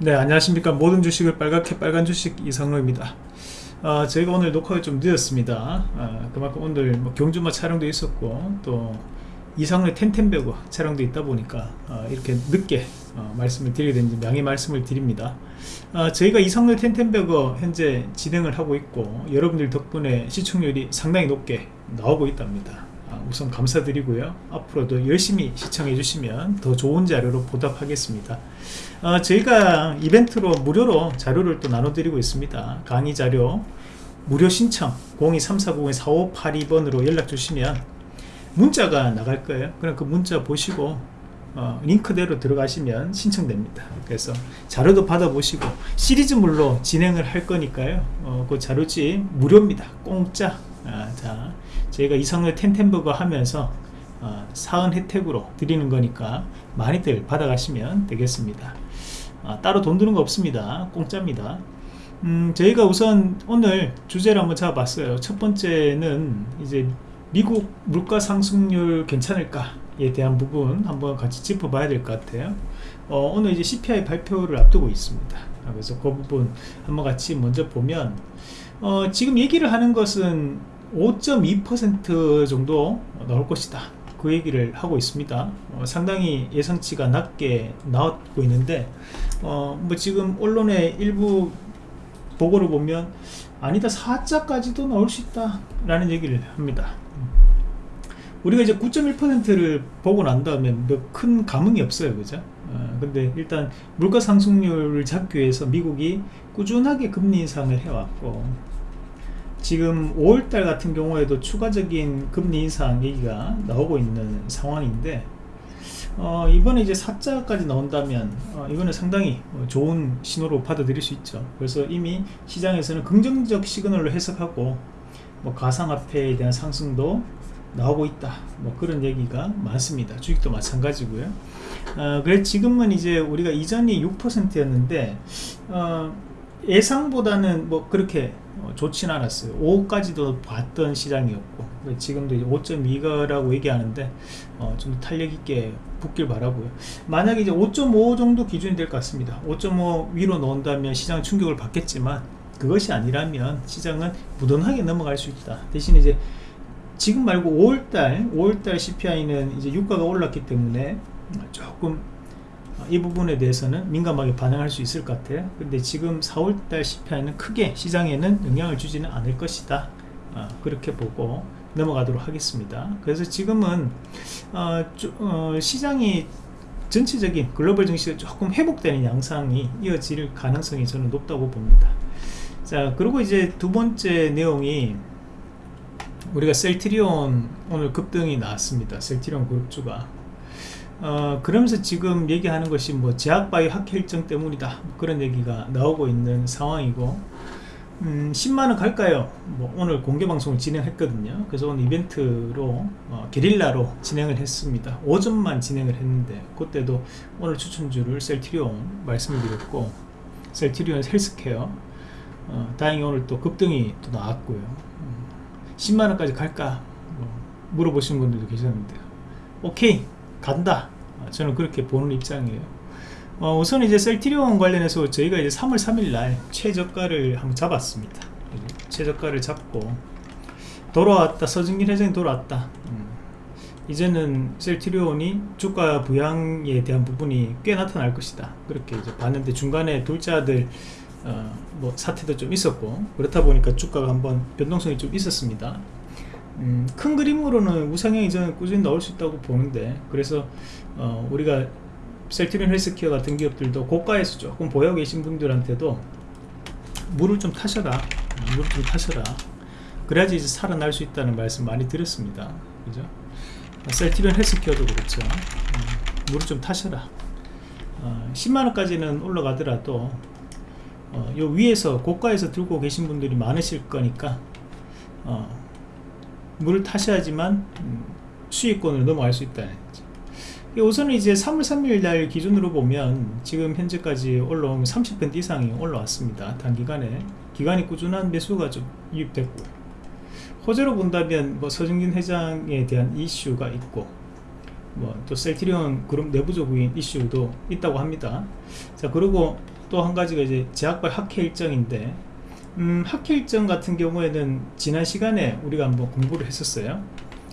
네 안녕하십니까. 모든 주식을 빨갛게 빨간 주식 이상로입니다. 어, 저희가 오늘 녹화가 좀 늦었습니다. 어, 그만큼 오늘 뭐 경주마 촬영도 있었고 또 이상로의 텐텐베거 촬영도 있다 보니까 어, 이렇게 늦게 어, 말씀을 드리게 된지 양해 말씀을 드립니다. 어, 저희가 이상로의 텐텐베거 현재 진행을 하고 있고 여러분들 덕분에 시청률이 상당히 높게 나오고 있답니다. 아, 우선 감사드리고요. 앞으로도 열심히 시청해 주시면 더 좋은 자료로 보답하겠습니다. 어, 저희가 이벤트로 무료로 자료를 또 나눠 드리고 있습니다. 강의 자료 무료 신청 023490-4582번으로 연락 주시면 문자가 나갈 거예요. 그럼 그 문자 보시고 어, 링크대로 들어가시면 신청됩니다. 그래서 자료도 받아보시고 시리즈물로 진행을 할 거니까요. 어, 그 자료지 무료입니다. 공짜. 아, 자 저희가 이성의 텐텐버거 하면서 어, 사은 혜택으로 드리는 거니까 많이들 받아가시면 되겠습니다. 아, 따로 돈 드는 거 없습니다. 공짜입니다. 음, 저희가 우선 오늘 주제를 한번 잡아봤어요. 첫 번째는 이제 미국 물가 상승률 괜찮을까에 대한 부분 한번 같이 짚어봐야 될 것 같아요. 어, 오늘 이제 CPI 발표를 앞두고 있습니다. 그래서 그 부분 한번 같이 먼저 보면 어, 지금 얘기를 하는 것은 5.2% 정도 나올 것이다. 그 얘기를 하고 있습니다. 어, 상당히 예상치가 낮게 나오고 있는데 어, 뭐 지금 언론의 일부 보고를 보면 아니다 4자까지도 나올 수 있다 라는 얘기를 합니다. 우리가 이제 9.1%를 보고 난 다음에 큰 감흥이 없어요 그죠? 어, 근데 일단 물가 상승률을 잡기 위해서 미국이 꾸준하게 금리 인상을 해왔고 지금 5월달 같은 경우에도 추가적인 금리 인상 얘기가 나오고 있는 상황인데 어, 이번에 이제 4자까지 나온다면 어, 이거는 상당히 좋은 신호로 받아들일 수 있죠. 그래서 이미 시장에서는 긍정적 시그널로 해석하고 뭐 가상화폐에 대한 상승도 나오고 있다. 뭐 그런 얘기가 많습니다. 주식도 마찬가지고요. 어, 그래 지금은 이제 우리가 이전이 6%였는데 어, 예상보다는 뭐 그렇게 어, 좋진 않았어요. 5까지도 봤던 시장이었고 지금도 5.2가라고 얘기하는데 어, 좀 탄력 있게 붙길 바라고요. 만약에 이제 5.5 정도 기준이 될 것 같습니다. 5.5 위로 넣은다면 시장 충격을 받겠지만 그것이 아니라면 시장은 무던하게 넘어갈 수 있다. 대신 이제 지금 말고 5월달 5월달 CPI는 이제 유가가 올랐기 때문에 조금 이 부분에 대해서는 민감하게 반응할 수 있을 것 같아요. 근데 지금 4월달 CPI는 크게 시장에는 영향을 주지는 않을 것이다. 어, 그렇게 보고 넘어가도록 하겠습니다. 그래서 지금은 어, 주, 어, 시장이 전체적인 글로벌 증시가 조금 회복되는 양상이 이어질 가능성이 저는 높다고 봅니다. 자 그리고 이제 두 번째 내용이 우리가 셀트리온 오늘 급등이 나왔습니다. 셀트리온 그룹주가 어, 그러면서 지금 얘기하는 것이 뭐 제약바이오 학회 일정 때문이다. 그런 얘기가 나오고 있는 상황이고 음, 10만원 갈까요? 뭐 오늘 공개방송을 진행했거든요. 그래서 오늘 이벤트로 어, 게릴라로 진행을 했습니다. 오전만 진행을 했는데 그때도 오늘 추천주를 셀트리온 말씀을 드렸고 셀트리온 헬스케어. 어, 다행히 오늘 또 급등이 또 나왔고요. 음, 10만원까지 갈까? 뭐 물어보시는 분들도 계셨는데. 오케이 간다. 저는 그렇게 보는 입장이에요. 어, 우선 이제 셀티리온 관련해서 저희가 이제 3월 3일 날 최저가를 한번 잡았습니다. 최저가를 잡고 돌아왔다. 서증길 회장이 돌아왔다. 음. 이제는 셀티리온이 주가 부양에 대한 부분이 꽤 나타날 것이다. 그렇게 이제 봤는데 중간에 둘째 아들 어, 뭐 사태도 좀 있었고 그렇다 보니까 주가가 한번 변동성이 좀 있었습니다 음, 큰 그림으로는 우상향이 저는 꾸준히 나올 수 있다고 보는데 그래서 어, 우리가 셀트린 헬스케어 같은 기업들도 고가에서 조금 보여 계신 분들한테도 물을 좀 타셔라. 물을 좀 타셔라. 그래야지 이제 살아날 수 있다는 말씀 많이 드렸습니다. 그죠? 셀트린 헬스케어도 그렇죠. 음, 물을 좀 타셔라. 어, 10만원까지는 올라가더라도 어, 요 위에서 고가에서 들고 계신 분들이 많으실 거니까 어, 물을 타셔야지만 음, 수익권으로 넘어갈 수 있다는 우선은 이제 3월 3일 날 기준으로 보면 지금 현재까지 올라온 30% 이상이 올라왔습니다. 단기간에. 기간이 꾸준한 매수가 좀 유입됐고. 호재로 본다면 뭐 서정진 회장에 대한 이슈가 있고 뭐 또 셀트리온 그룹 내부적인 이슈도 있다고 합니다. 자 그리고 또 한 가지가 이제 제약발 학회 일정인데 음, 학회 일정 같은 경우에는 지난 시간에 우리가 한번 공부를 했었어요.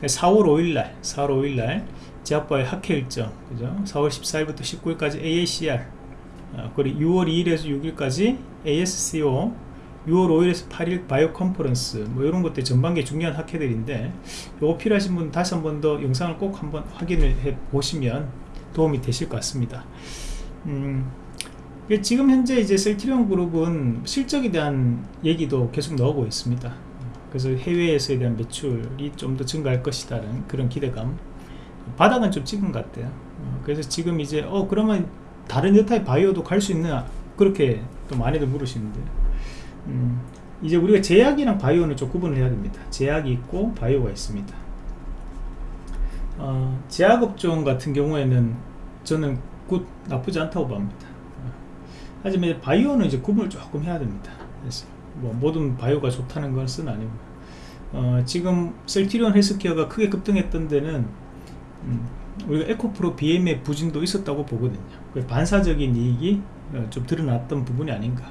4월 5일날 4월 5일날 제약발 학회 일정 그죠? 4월 14일부터 19일까지 AACR 어, 그리고 6월 2일에서 6일까지 ASCO 6월 5일에서 8일 바이오 컨퍼런스 뭐 이런 것들 전반기 중요한 학회들인데 요거 필요하신 분 다시 한 번 더 영상을 꼭 한번 확인을 해 보시면 도움이 되실 것 같습니다. 음, 지금 현재 이제 셀트리온 그룹은 실적에 대한 얘기도 계속 나오고 있습니다. 그래서 해외에서에 대한 매출이 좀 더 증가할 것이라는 그런 기대감. 바닥은 좀 찍은 것 같아요. 어, 그래서 지금 이제 어 그러면 다른 여타의 바이오도 갈 수 있나? 그렇게 또 많이들 물으시는데. 음, 이제 우리가 제약이랑 바이오는 좀 구분을 해야 됩니다. 제약이 있고 바이오가 있습니다. 어, 제약업종 같은 경우에는 저는 굿 나쁘지 않다고 봅니다. 어, 하지만 바이오는 이제 구분을 조금 해야 됩니다. 그래서 뭐 모든 바이오가 좋다는 것은 아니고. 어, 지금 셀티리온 헬스케어가 크게 급등했던 데는 음, 우리가 에코프로 BM의 부진도 있었다고 보거든요. 반사적인 이익이 어, 좀 드러났던 부분이 아닌가.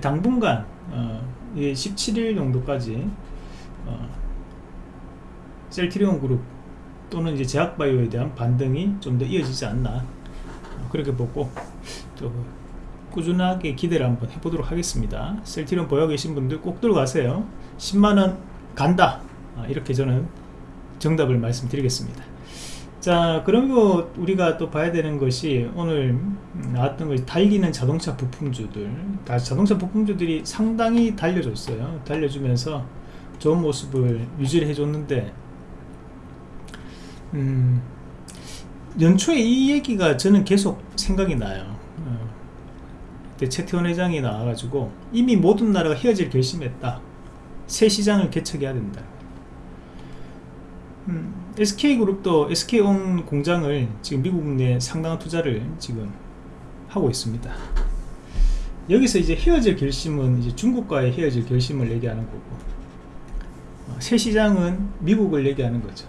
당분간 어, 17일 정도까지 어, 셀트리온 그룹 또는 이제 제약바이오에 대한 반등이 좀 더 이어지지 않나. 어, 그렇게 보고 또 꾸준하게 기대를 한번 해보도록 하겠습니다. 셀트리온 보여 계신 분들 꼭 들어가세요. 10만원 간다. 아, 이렇게 저는 정답을 말씀드리겠습니다. 자 그리고 우리가 또 봐야 되는 것이 오늘 나왔던 것이 달리는 자동차 부품주들. 자동차 부품주들이 상당히 달려줬어요. 달려주면서 좋은 모습을 유지를 해줬는데 음, 연초에 이 얘기가 저는 계속 생각이 나요. 어, 그때 최태원 회장이 나와가지고 이미 모든 나라가 헤어질 결심했다. 새 시장을 개척해야 된다. 음, SK그룹도 SK온 공장을 지금 미국 내 상당한 투자를 지금 하고 있습니다. 여기서 이제 헤어질 결심은 이제 중국과의 헤어질 결심을 얘기하는 거고 어, 새 시장은 미국을 얘기하는 거죠.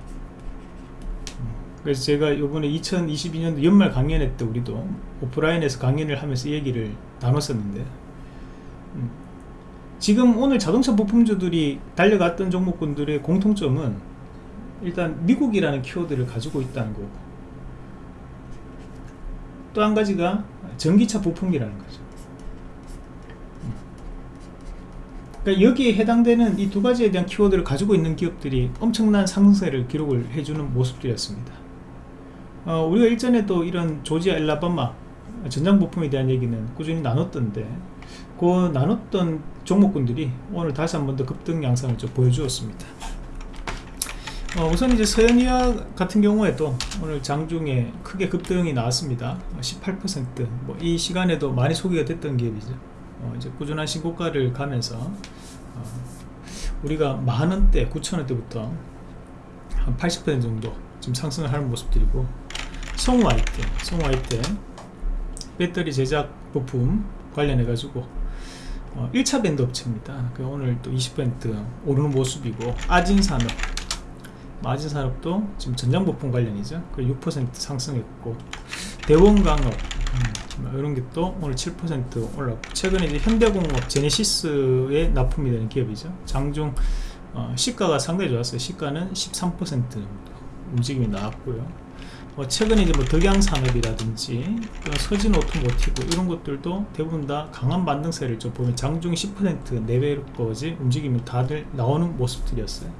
음, 그래서 제가 요번에 2022년도 연말 강연회 때 우리도 오프라인에서 강연을 하면서 얘기를 나눴었는데. 음, 지금 오늘 자동차 부품주들이 달려갔던 종목군들의 공통점은 일단 미국이라는 키워드를 가지고 있다는 거고 또 한 가지가 전기차 부품이라는 거죠. 그러니까 여기에 해당되는 이 두 가지에 대한 키워드를 가지고 있는 기업들이 엄청난 상승세를 기록을 해주는 모습들이었습니다. 어, 우리가 일전에도 이런 조지아 엘라바마 전장 부품에 대한 얘기는 꾸준히 나눴던데 그 나눴던 종목군들이 오늘 다시 한 번 더 급등 양상을 좀 보여주었습니다. 어, 우선 이제 서현이와 같은 경우에도 오늘 장중에 크게 급등이 나왔습니다. 18%뭐 이 시간에도 많이 소개가 됐던 기업이죠. 어, 이제 꾸준한 신고가를 가면서 어, 우리가 만원대 9천원대부터 한 80% 정도 좀 상승을 하는 모습들이고 송화이트 송화이트 배터리 제작 부품 관련해 가지고 어, 1차 밴드 업체입니다. 그 오늘 또 20% 오르는 모습이고 아진산업. 마진산업도 지금 전장부품 관련이죠. 그6% 상승했고 대원강업 음, 이런 게 또 오늘 7% 올랐고 최근에 이제 현대공업 제네시스의 납품이 되는 기업이죠. 장중 어, 시가가 상당히 좋았어요. 시가는 13% 움직임이 나왔고요 뭐 최근에 이제 뭐 덕양산업이라든지 서진 오토모티브 이런 것들도 대부분 다 강한 반등세를 좀 보면 장중 10% 내외로까지 움직임이 다들 나오는 모습들이었어요.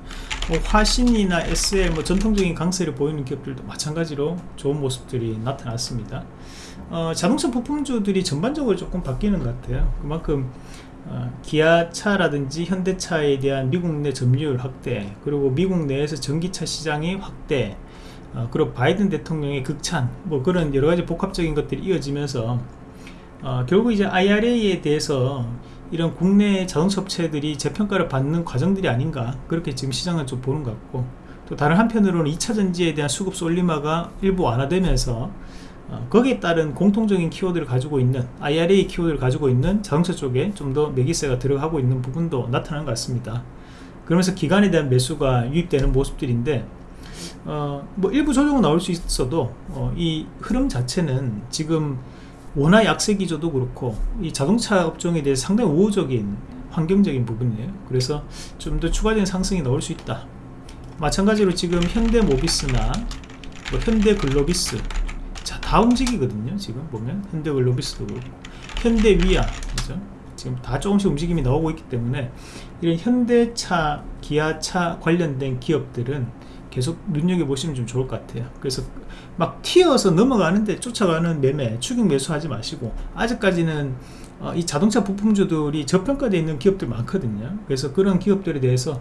뭐 화신이나 SL 뭐 전통적인 강세를 보이는 기업들도 마찬가지로 좋은 모습들이 나타났습니다. 어, 자동차 부품주들이 전반적으로 조금 바뀌는 것 같아요. 그만큼 어, 기아차라든지 현대차에 대한 미국 내 점유율 확대 그리고 미국 내에서 전기차 시장의 확대 어, 그리고 바이든 대통령의 극찬 뭐 그런 여러가지 복합적인 것들이 이어지면서 어, 결국 이제 IRA에 대해서 이런 국내 자동차 업체들이 재평가를 받는 과정들이 아닌가 그렇게 지금 시장은 좀 보는 것 같고 또 다른 한편으로는 2차전지에 대한 수급 솔리마가 일부 완화되면서 어, 거기에 따른 공통적인 키워드를 가지고 있는 IRA 키워드를 가지고 있는 자동차 쪽에 좀 더 매기세가 들어가고 있는 부분도 나타나는 것 같습니다. 그러면서 기간에 대한 매수가 유입되는 모습들인데 어, 뭐 일부 조정은 나올 수 있어도 어, 이 흐름 자체는 지금 원화 약세 기조도 그렇고 이 자동차 업종에 대해 상당히 우호적인 환경적인 부분이에요. 그래서 좀 더 추가적인 상승이 나올 수 있다. 마찬가지로 지금 현대모비스나 뭐 현대글로비스 자 다 움직이거든요 지금 보면. 현대글로비스도 그렇고. 현대위아 그죠? 지금 다 조금씩 움직임이 나오고 있기 때문에 이런 현대차 기아차 관련된 기업들은 계속 눈여겨보시면 좀 좋을 것 같아요. 그래서 막 튀어서 넘어가는데 쫓아가는 매매 추격 매수하지 마시고 아직까지는 어, 이 자동차 부품주들이 저평가되어 있는 기업들 많거든요. 그래서 그런 기업들에 대해서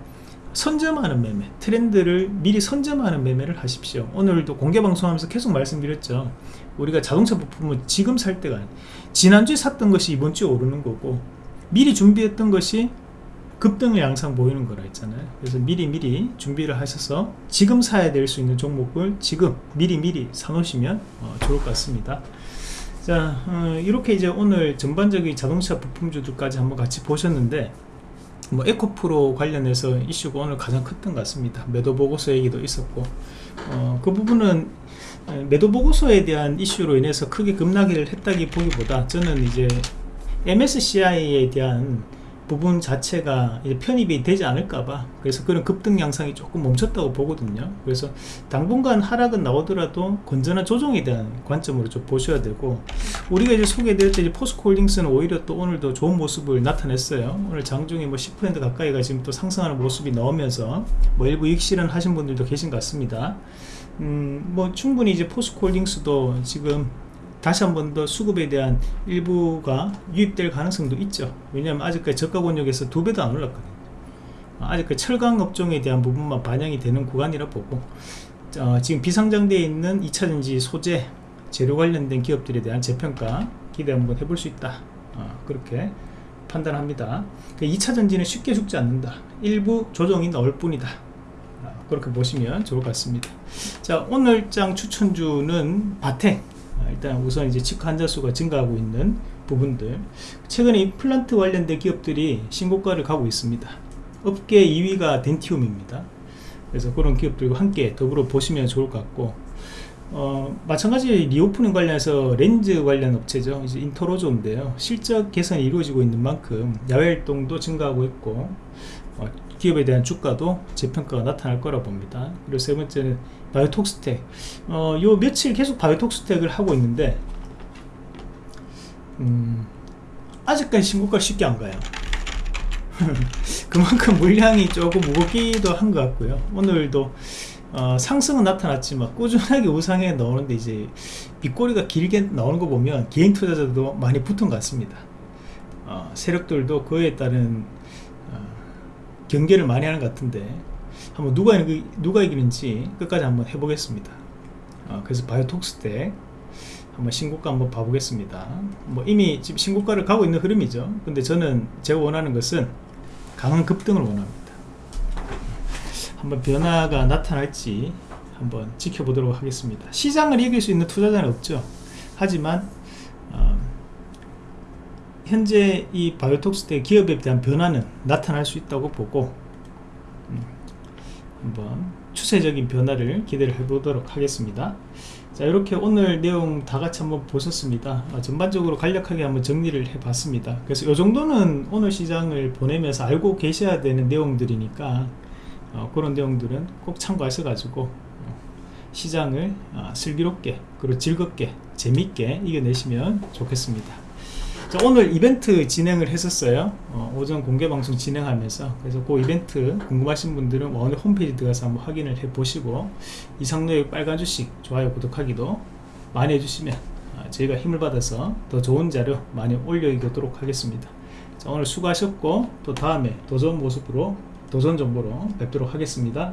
선점하는 매매 트렌드를 미리 선점하는 매매를 하십시오. 오늘도 공개방송하면서 계속 말씀드렸죠. 우리가 자동차 부품은 지금 살 때가 아니 지난주에 샀던 것이 이번주에 오르는 거고 미리 준비했던 것이 급등의 양상 보이는 거라 했잖아요. 그래서 미리 미리 준비를 하셔서 지금 사야 될 수 있는 종목을 지금 미리 미리 사놓으시면 어, 좋을 것 같습니다. 자 어, 이렇게 이제 오늘 전반적인 자동차 부품주들까지 한번 같이 보셨는데 뭐 에코프로 관련해서 이슈가 오늘 가장 컸던 것 같습니다. 매도 보고서 얘기도 있었고 어, 그 부분은 매도 보고서에 대한 이슈로 인해서 크게 급락을 했다기 보기보다 저는 이제 MSCI에 대한 부분 자체가 편입이 되지 않을까봐 그래서 그런 급등 양상이 조금 멈췄다고 보거든요. 그래서 당분간 하락은 나오더라도 건전한 조정에 대한 관점으로 좀 보셔야 되고 우리가 이제 소개해드렸죠 이제 포스코홀딩스는 오히려 또 오늘도 좋은 모습을 나타냈어요. 오늘 장중에 뭐 10% 가까이가 지금 또 상승하는 모습이 나오면서 뭐 일부 익실은 하신 분들도 계신 것 같습니다. 음 뭐 충분히 이제 포스코홀딩스도 지금 다시 한 번 더 수급에 대한 일부가 유입될 가능성도 있죠. 왜냐하면 아직까지 저가 권역에서 두 배도 안 올랐거든요. 아직까지 철강 업종에 대한 부분만 반영이 되는 구간이라 보고 어, 지금 비상장되어 있는 2차전지 소재 재료 관련된 기업들에 대한 재평가 기대 한번 해볼 수 있다. 어, 그렇게 판단합니다. 2차전지는 그 쉽게 죽지 않는다. 일부 조정이 나올 뿐이다. 어, 그렇게 보시면 좋을 것 같습니다. 자 오늘 장 추천주는 바텍 아, 일단 우선 이제 치과 환자 수가 증가하고 있는 부분들. 최근에 임플란트 관련된 기업들이 신고가를 가고 있습니다. 업계 2위가 덴티움입니다. 그래서 그런 기업들과 함께 더불어 보시면 좋을 것 같고 어, 마찬가지 리오프닝 관련해서 렌즈 관련 업체죠. 이제 인터로조인데요. 실적 개선이 이루어지고 있는 만큼 야외 활동도 증가하고 있고 어, 기업에 대한 주가도 재평가가 나타날 거라 봅니다. 그리고 세 번째는 바이오톡스텍 어, 요 며칠 계속 바이오톡스텍을 하고 있는데 음, 아직까지 신고가 쉽게 안 가요. 그만큼 물량이 조금 무겁기도 한 것 같고요. 오늘도 어, 상승은 나타났지만 꾸준하게 우상에 나오는데 이제 빗꼬리가 길게 나오는 거 보면 개인 투자자도 많이 붙은 것 같습니다. 어, 세력들도 그에 따른 어, 경계를 많이 하는 것 같은데 한번 누가, 누가 이기는지 끝까지 한번 해보겠습니다. 어, 그래서 바이오톡스 때 한번 신고가 한번 봐보겠습니다. 뭐 이미 지금 신고가를 가고 있는 흐름이죠. 근데 저는 제가 원하는 것은 강한 급등을 원합니다. 한번 변화가 나타날지 한번 지켜보도록 하겠습니다. 시장을 이길 수 있는 투자자는 없죠. 하지만 어, 현재 이 바이오톡스 때 기업에 대한 변화는 나타날 수 있다고 보고 한번 추세적인 변화를 기대를 해보도록 하겠습니다. 자 이렇게 오늘 내용 다 같이 한번 보셨습니다. 아, 전반적으로 간략하게 한번 정리를 해 봤습니다. 그래서 이 정도는 오늘 시장을 보내면서 알고 계셔야 되는 내용들이니까 어, 그런 내용들은 꼭 참고하셔 가지고 어, 시장을 어, 슬기롭게 그리고 즐겁게 재밌게 이겨내시면 좋겠습니다. 자, 오늘 이벤트 진행을 했었어요. 어, 오전 공개 방송 진행하면서. 그래서 그 이벤트 궁금하신 분들은 오늘 홈페이지 들어가서 한번 확인을 해 보시고 이상로의 빨간 주식 좋아요 구독하기도 많이 해주시면 어, 저희가 힘을 받아서 더 좋은 자료 많이 올려드리도록 하겠습니다. 자, 오늘 수고하셨고 또 다음에 더 좋은 모습으로 도전 정보로 뵙도록 하겠습니다